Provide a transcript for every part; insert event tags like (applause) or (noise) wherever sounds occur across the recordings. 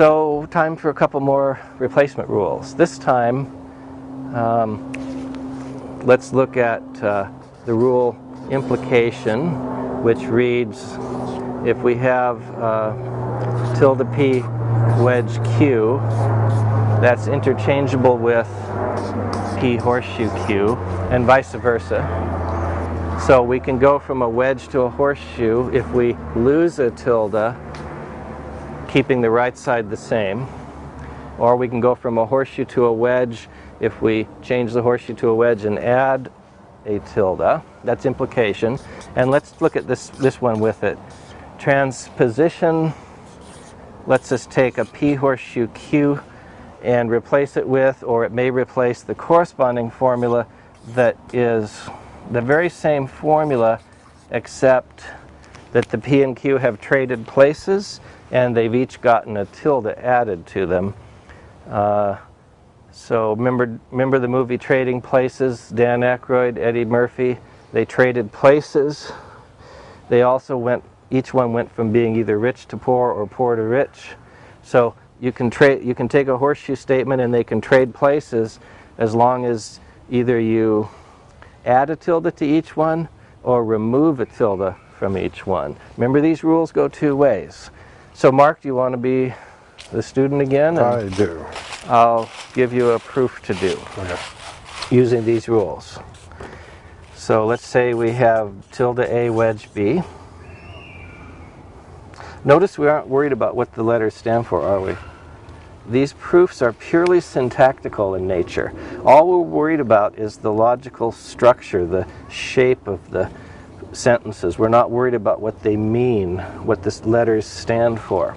So time for a couple more replacement rules. This time, um, let's look at uh, the rule implication, which reads, if we have uh, tilde p wedge q, that's interchangeable with p horseshoe q, and vice versa. So we can go from a wedge to a horseshoe if we lose a tilde, keeping the right side the same. Or we can go from a horseshoe to a wedge if we change the horseshoe to a wedge and add a tilde. That's implication. And let's look at this, this one with it. Transposition lets us take a P horseshoe Q and replace it with, or it may replace the corresponding formula that is the very same formula except that the P and Q have traded places and they've each gotten a tilde added to them. Uh, so remember, remember the movie Trading Places, Dan Aykroyd, Eddie Murphy, they traded places. They also went, each one went from being either rich to poor or poor to rich. So you can trade, you can take a horseshoe statement and they can trade places as long as either you add a tilde to each one or remove a tilde from each one. Remember these rules go two ways. So Mark, do you want to be the student again? I do. I'll give you a proof to do Okay. using these rules. So let's say we have tilde A wedge B. Notice we aren't worried about what the letters stand for, are we? These proofs are purely syntactical in nature. All we're worried about is the logical structure, the shape of the sentences. We're not worried about what they mean, what the letters stand for.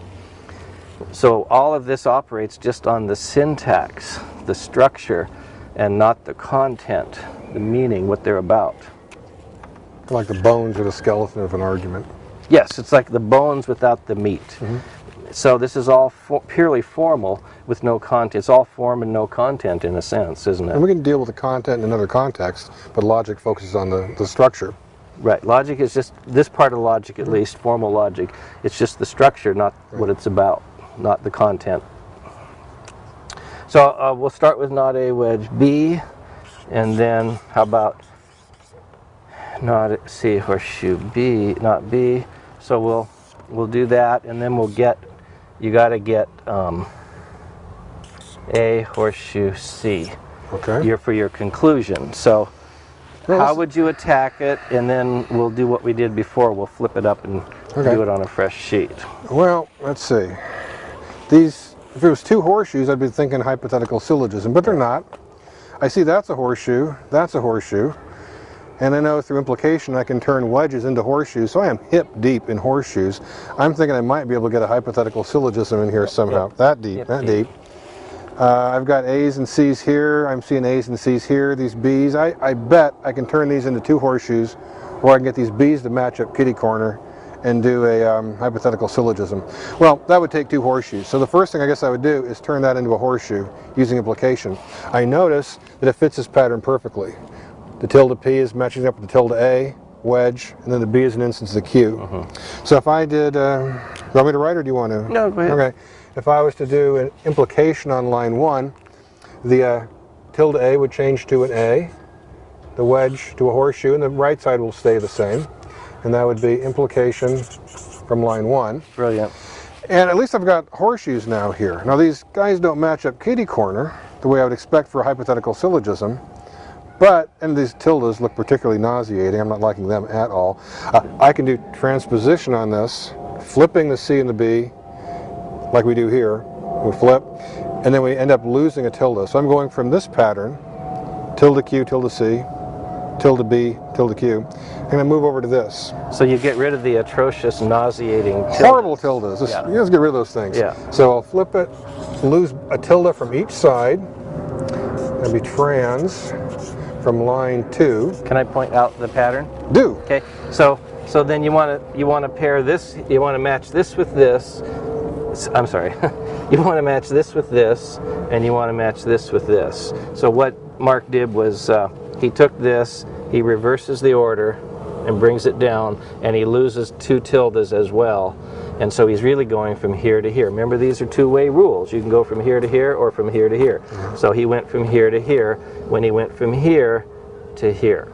So all of this operates just on the syntax, the structure, and not the content, the meaning, what they're about. Like the bones or the skeleton of an argument. Yes, it's like the bones without the meat. Mm-hmm. So this is all for, purely formal with no content. It's all form and no content in a sense, isn't it? And we can deal with the content in another context, but logic focuses on the, the structure. Right. Logic is just this part of logic, at least formal logic. It's just the structure, not what it's about, not the content. So uh, we'll start with not A wedge B, and then how about not C horseshoe B, not B. So we'll we'll do that, and then we'll get. You got to get um, A horseshoe C. Okay. Your for your conclusion. So. How would you attack it? And then we'll do what we did before. We'll flip it up and Okay. do it on a fresh sheet. Well, let's see. These, if it was two horseshoes, I'd be thinking hypothetical syllogism, but they're not. I see that's a horseshoe, that's a horseshoe, and I know through implication I can turn wedges into horseshoes, so I am hip deep in horseshoes. I'm thinking I might be able to get a hypothetical syllogism in here somehow. That deep, Hip that deep. deep. Uh, I've got A's and C's here. I'm seeing A's and C's here. These B's. I, I bet I can turn these into two horseshoes, or I can get these B's to match up kitty corner and do a um, hypothetical syllogism. Well, that would take two horseshoes. So the first thing I guess I would do is turn that into a horseshoe using implication. I notice that it fits this pattern perfectly. The tilde P is matching up with the tilde A, wedge, and then the B is an instance of the Q. So if I did, uh, you want me to write or do you want to? No, go ahead. Okay. If I was to do an implication on line one, the uh, tilde A would change to an A, the wedge to a horseshoe, and the right side will stay the same. And that would be implication from line one. Brilliant. And at least I've got horseshoes now here. Now these guys don't match up kitty corner the way I would expect for a hypothetical syllogism. But, and these tildes look particularly nauseating, I'm not liking them at all. Uh, I can do transposition on this, flipping the C and the B, like we do here. We flip, and then we end up losing a tilde. So I'm going from this pattern, tilde Q, tilde C, tilde B, tilde Q, and I move over to this. So you get rid of the atrocious, nauseating. tilde. Horrible tildes. Just, Yeah. You just get rid of those things. Yeah. So I'll flip it, lose a tilde from each side, and be trans from line two. Can I point out the pattern? Do. Okay. So so then you want to you want to pair this. You want to match this with this. I'm sorry. (laughs) you want to match this with this, and you want to match this with this. So what Mark did was uh, he took this, he reverses the order, and brings it down, and he loses two tildes as well. And so he's really going from here to here. Remember, these are two-way rules. You can go from here to here or from here to here. So he went from here to here when he went from here to here.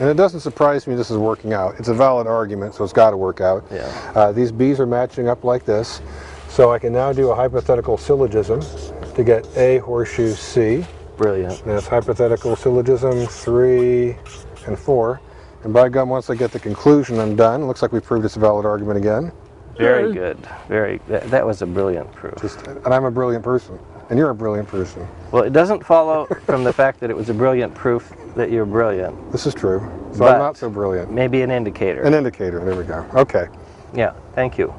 And it doesn't surprise me this is working out. It's a valid argument, so it's got to work out. Yeah. Uh, these B's are matching up like this. So I can now do a hypothetical syllogism to get A horseshoe C. Brilliant. And that's hypothetical syllogism 3 and 4. And by gum, once I get the conclusion, I'm done. Looks like we proved it's a valid argument again. Very good. Very. That, that was a brilliant proof. Just, and I'm a brilliant person. And you're a brilliant person. Well, it doesn't follow from the fact that it was a brilliant proof that you're brilliant. This is true. So But- I'm not so brilliant. Maybe an indicator. An indicator. There we go. Okay. Yeah. Thank you.